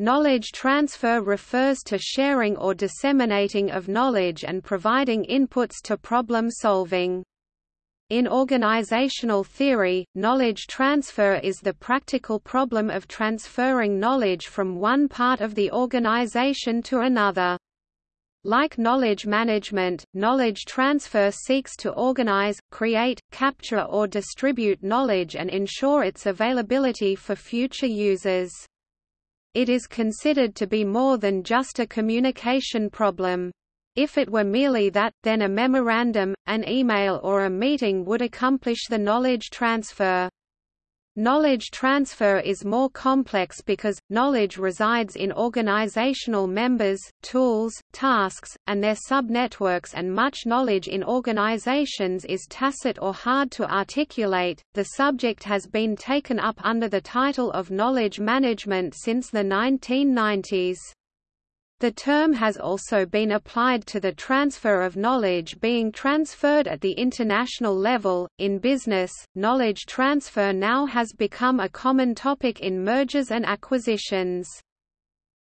Knowledge transfer refers to sharing or disseminating of knowledge and providing inputs to problem solving. In organizational theory, knowledge transfer is the practical problem of transferring knowledge from one part of the organization to another. Like knowledge management, knowledge transfer seeks to organize, create, capture or distribute knowledge and ensure its availability for future users. It is considered to be more than just a communication problem. If it were merely that, then a memorandum, an email or a meeting would accomplish the knowledge transfer. Knowledge transfer is more complex because, knowledge resides in organizational members, tools, tasks, and their subnetworks and much knowledge in organizations is tacit or hard to articulate. The subject has been taken up under the title of knowledge management since the 1990s. The term has also been applied to the transfer of knowledge being transferred at the international level. In business, knowledge transfer now has become a common topic in mergers and acquisitions.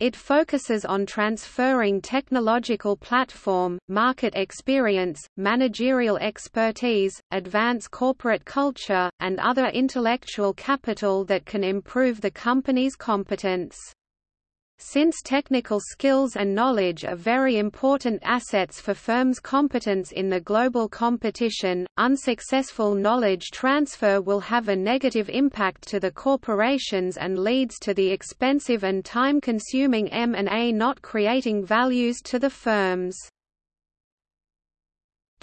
It focuses on transferring technological platform, market experience, managerial expertise, advance corporate culture, and other intellectual capital that can improve the company's competence. Since technical skills and knowledge are very important assets for firms' competence in the global competition, unsuccessful knowledge transfer will have a negative impact to the corporations and leads to the expensive and time-consuming M&A not creating values to the firms.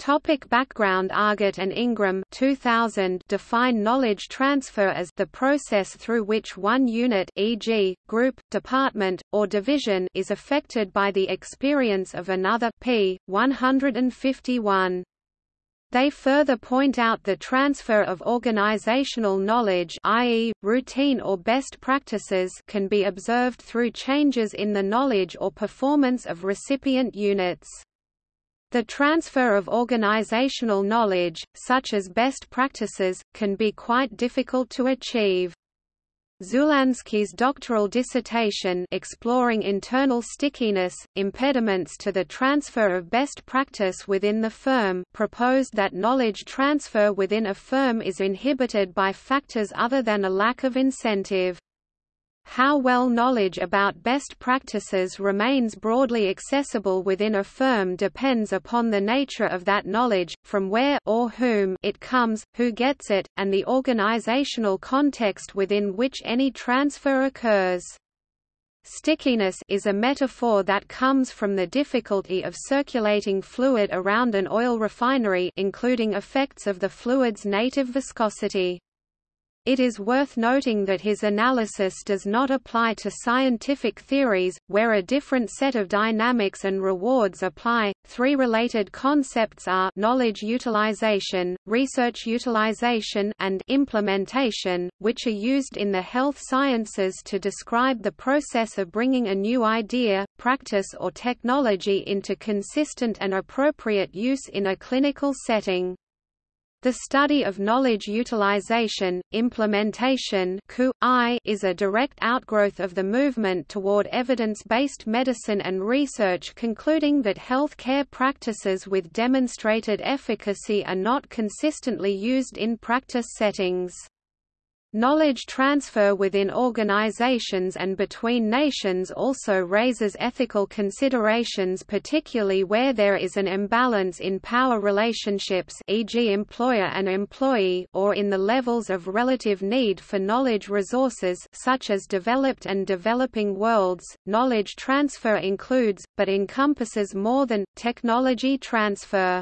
Topic background Argote and Ingram 2000 define knowledge transfer as the process through which one unit e.g., group, department, or division is affected by the experience of another p. 151. They further point out the transfer of organizational knowledge i.e., routine or best practices can be observed through changes in the knowledge or performance of recipient units. The transfer of organizational knowledge, such as best practices, can be quite difficult to achieve. Szulanski's doctoral dissertation exploring internal stickiness, impediments to the transfer of best practice within the firm proposed that knowledge transfer within a firm is inhibited by factors other than a lack of incentive. How well knowledge about best practices remains broadly accessible within a firm depends upon the nature of that knowledge, from where or whom it comes, who gets it, and the organizational context within which any transfer occurs. Stickiness is a metaphor that comes from the difficulty of circulating fluid around an oil refinery including effects of the fluid's native viscosity. It is worth noting that his analysis does not apply to scientific theories, where a different set of dynamics and rewards apply. Three related concepts are knowledge utilization, research utilization, and implementation, which are used in the health sciences to describe the process of bringing a new idea, practice or technology into consistent and appropriate use in a clinical setting. The study of knowledge utilization, implementation is a direct outgrowth of the movement toward evidence-based medicine and research concluding that health care practices with demonstrated efficacy are not consistently used in practice settings. Knowledge transfer within organizations and between nations also raises ethical considerations particularly where there is an imbalance in power relationships e.g. employer and employee or in the levels of relative need for knowledge resources such as developed and developing worlds. Knowledge transfer includes, but encompasses more than, technology transfer.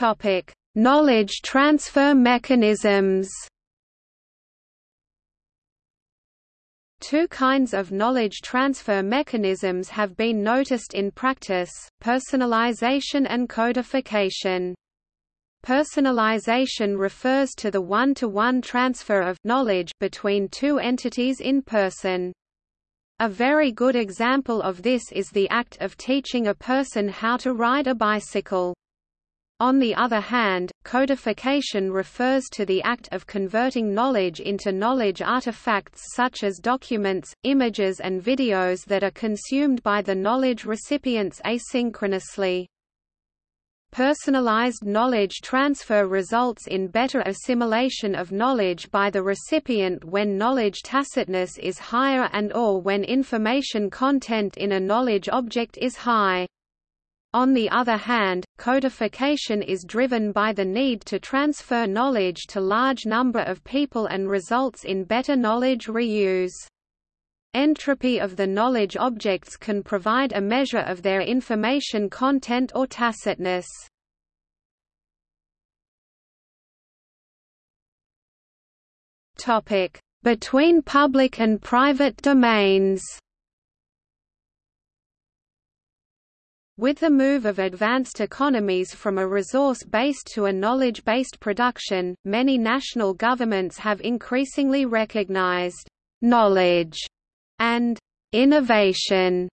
Topic: Knowledge transfer mechanisms. Two kinds of knowledge transfer mechanisms have been noticed in practice, personalization and codification. Personalization refers to the one-to-one -one transfer of knowledge between two entities in person. A very good example of this is the act of teaching a person how to ride a bicycle. On the other hand, codification refers to the act of converting knowledge into knowledge artifacts such as documents, images and videos that are consumed by the knowledge recipients asynchronously. Personalized knowledge transfer results in better assimilation of knowledge by the recipient when knowledge tacitness is higher and or when information content in a knowledge object is high. On the other hand, codification is driven by the need to transfer knowledge to large number of people and results in better knowledge reuse. Entropy of the knowledge objects can provide a measure of their information content or tacitness. Between public and private domains With the move of advanced economies from a resource-based to a knowledge-based production, many national governments have increasingly recognized knowledge and innovation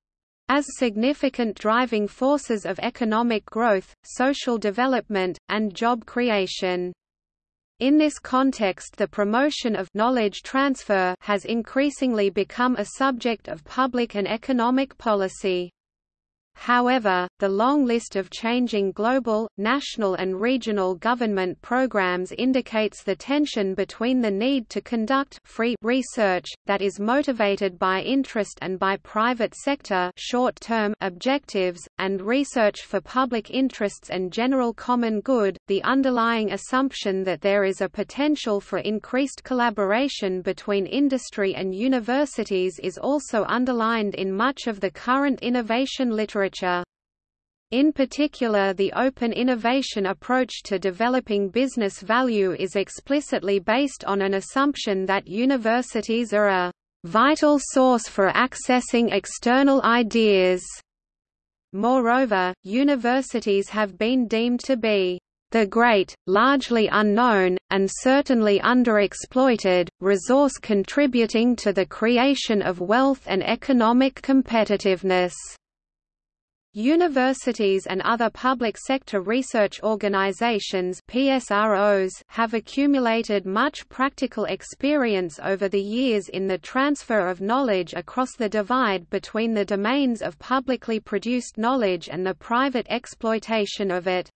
as significant driving forces of economic growth, social development, and job creation. In this context the promotion of knowledge transfer has increasingly become a subject of public and economic policy. However, the long list of changing global, national and regional government programs indicates the tension between the need to conduct free research, that is motivated by interest and by private sector short-term objectives, and research for public interests and general common good, the underlying assumption that there is a potential for increased collaboration between industry and universities is also underlined in much of the current innovation literature literature. In particular the open innovation approach to developing business value is explicitly based on an assumption that universities are a vital source for accessing external ideas. Moreover, universities have been deemed to be the great, largely unknown, and certainly underexploited, resource contributing to the creation of wealth and economic competitiveness. Universities and other public sector research organizations PSROs have accumulated much practical experience over the years in the transfer of knowledge across the divide between the domains of publicly produced knowledge and the private exploitation of it.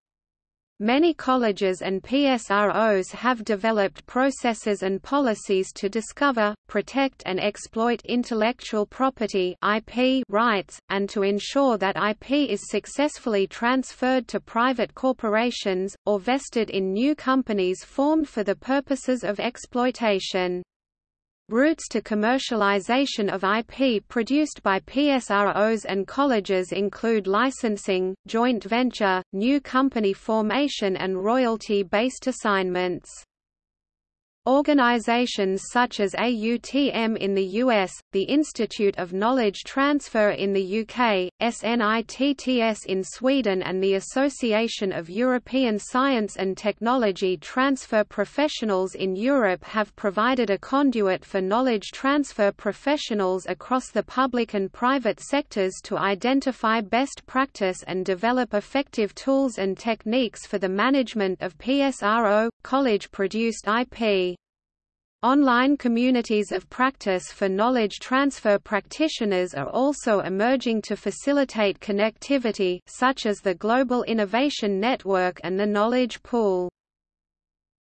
Many colleges and PSROs have developed processes and policies to discover, protect and exploit intellectual property IP rights, and to ensure that IP is successfully transferred to private corporations, or vested in new companies formed for the purposes of exploitation. Routes to commercialization of IP produced by PSROs and colleges include licensing, joint venture, new company formation and royalty-based assignments. Organizations such as AUTM in the US, the Institute of Knowledge Transfer in the UK, SNITTS in Sweden and the Association of European Science and Technology Transfer Professionals in Europe have provided a conduit for knowledge transfer professionals across the public and private sectors to identify best practice and develop effective tools and techniques for the management of PSRO, college-produced IP. Online communities of practice for knowledge transfer practitioners are also emerging to facilitate connectivity such as the Global Innovation Network and the Knowledge Pool.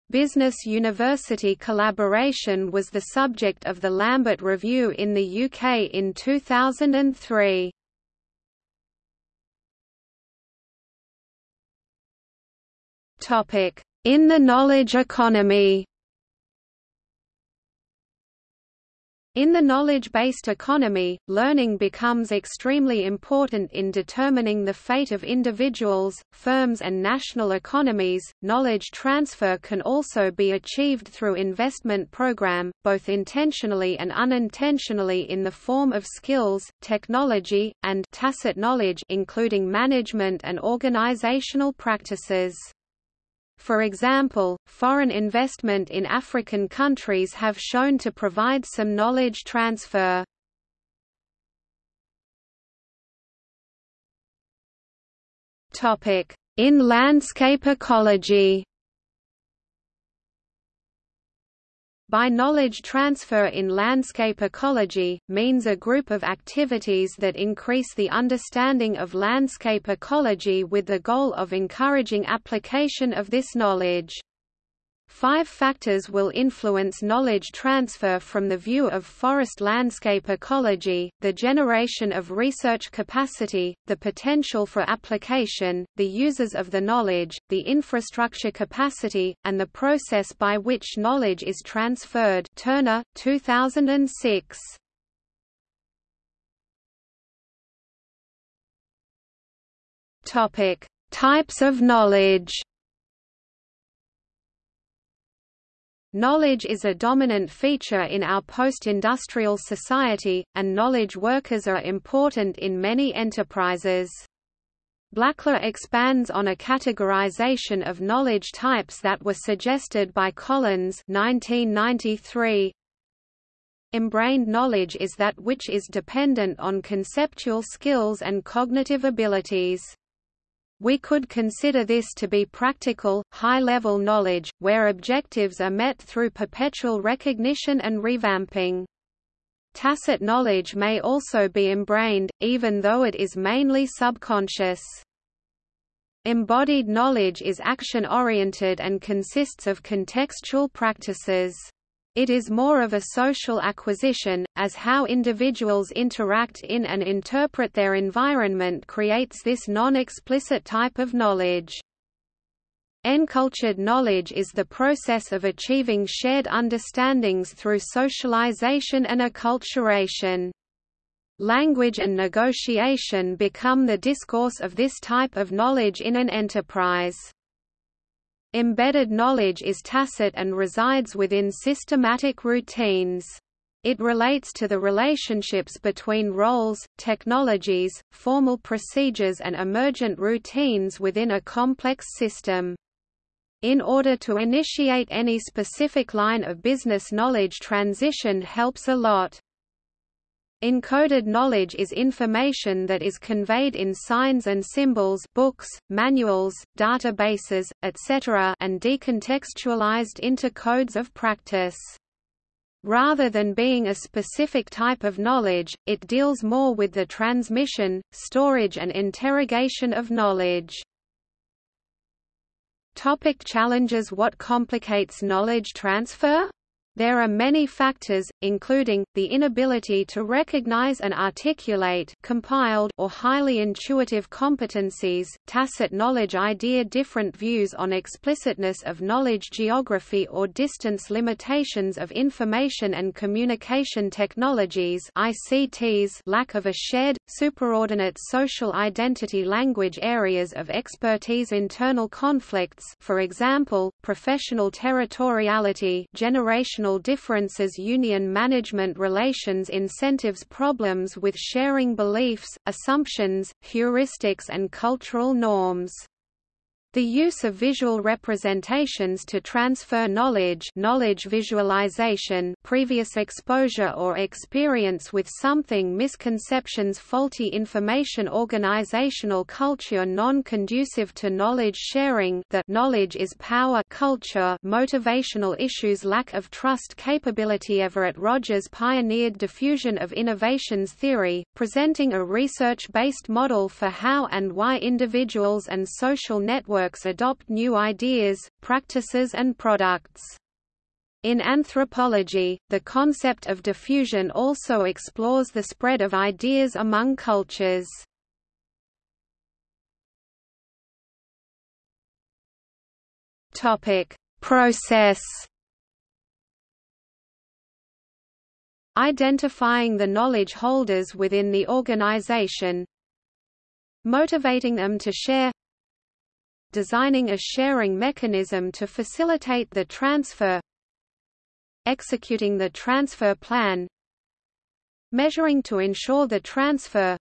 Business University collaboration was the subject of the Lambert Review in the UK in 2003. In the knowledge economy In the knowledge-based economy, learning becomes extremely important in determining the fate of individuals, firms and national economies. Knowledge transfer can also be achieved through investment program, both intentionally and unintentionally in the form of skills, technology, and tacit knowledge including management and organizational practices. For example, foreign investment in African countries have shown to provide some knowledge transfer. in landscape ecology By knowledge transfer in landscape ecology, means a group of activities that increase the understanding of landscape ecology with the goal of encouraging application of this knowledge. Five factors will influence knowledge transfer from the view of forest landscape ecology, the generation of research capacity, the potential for application, the users of the knowledge, the infrastructure capacity, and the process by which knowledge is transferred Turner, 2006. Types of knowledge Knowledge is a dominant feature in our post-industrial society, and knowledge workers are important in many enterprises. Blackler expands on a categorization of knowledge types that were suggested by Collins 1993. Embrained knowledge is that which is dependent on conceptual skills and cognitive abilities. We could consider this to be practical, high-level knowledge, where objectives are met through perpetual recognition and revamping. Tacit knowledge may also be embrained, even though it is mainly subconscious. Embodied knowledge is action-oriented and consists of contextual practices. It is more of a social acquisition, as how individuals interact in and interpret their environment creates this non-explicit type of knowledge. Encultured knowledge is the process of achieving shared understandings through socialization and acculturation. Language and negotiation become the discourse of this type of knowledge in an enterprise. Embedded knowledge is tacit and resides within systematic routines. It relates to the relationships between roles, technologies, formal procedures and emergent routines within a complex system. In order to initiate any specific line of business knowledge transition helps a lot. Encoded knowledge is information that is conveyed in signs and symbols books, manuals, databases, etc. and decontextualized into codes of practice. Rather than being a specific type of knowledge, it deals more with the transmission, storage and interrogation of knowledge. Topic challenges What complicates knowledge transfer? There are many factors, including, the inability to recognize and articulate compiled or highly intuitive competencies, tacit knowledge idea different views on explicitness of knowledge geography or distance limitations of information and communication technologies ICTs lack of a shared, superordinate social identity language areas of expertise internal conflicts for example, professional territoriality generational differences union management relations incentives problems with sharing beliefs, assumptions, heuristics and cultural norms. The use of visual representations to transfer knowledge knowledge visualization previous exposure or experience with something misconceptions faulty information organizational culture non-conducive to knowledge sharing that knowledge is power culture motivational issues lack of trust capability Everett Rogers pioneered diffusion of innovations theory, presenting a research-based model for how and why individuals and social networks networks adopt new ideas, practices and products. In anthropology, the concept of diffusion also explores the spread of ideas among cultures. Topic: Process. Identifying the knowledge holders within the organization, motivating them to share designing a sharing mechanism to facilitate the transfer executing the transfer plan measuring to ensure the transfer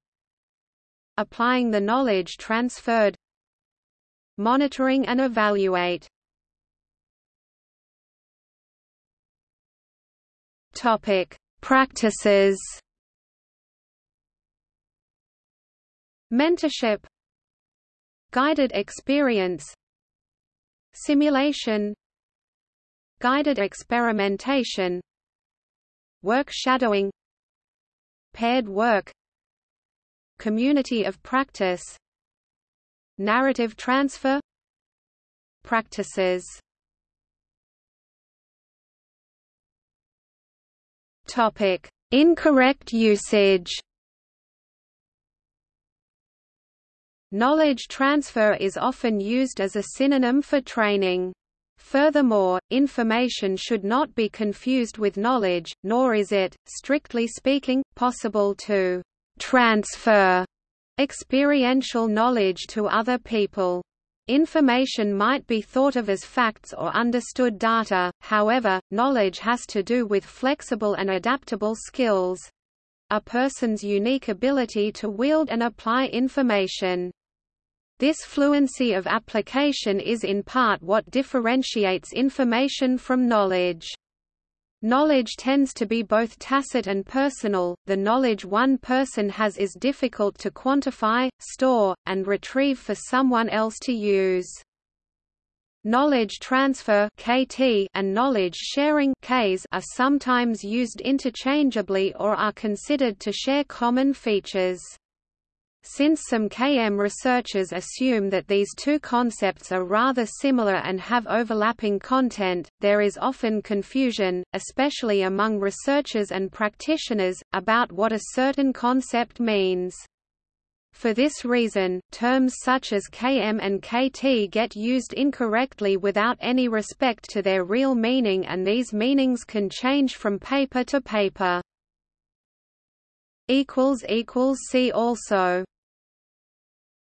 applying the knowledge transferred monitoring and evaluate. Topic practices. Mentorship Guided experience Simulation Guided experimentation Work shadowing Paired work Community of practice Narrative transfer Practices Topic: Incorrect usage. Knowledge transfer is often used as a synonym for training. Furthermore, information should not be confused with knowledge, nor is it, strictly speaking, possible to transfer experiential knowledge to other people. Information might be thought of as facts or understood data, however, knowledge has to do with flexible and adaptable skills a person's unique ability to wield and apply information. This fluency of application is in part what differentiates information from knowledge. Knowledge tends to be both tacit and personal, the knowledge one person has is difficult to quantify, store, and retrieve for someone else to use. Knowledge transfer (KT) and knowledge sharing (KS) are sometimes used interchangeably or are considered to share common features. Since some KM researchers assume that these two concepts are rather similar and have overlapping content, there is often confusion, especially among researchers and practitioners, about what a certain concept means. For this reason, terms such as KM and KT get used incorrectly without any respect to their real meaning and these meanings can change from paper to paper. See also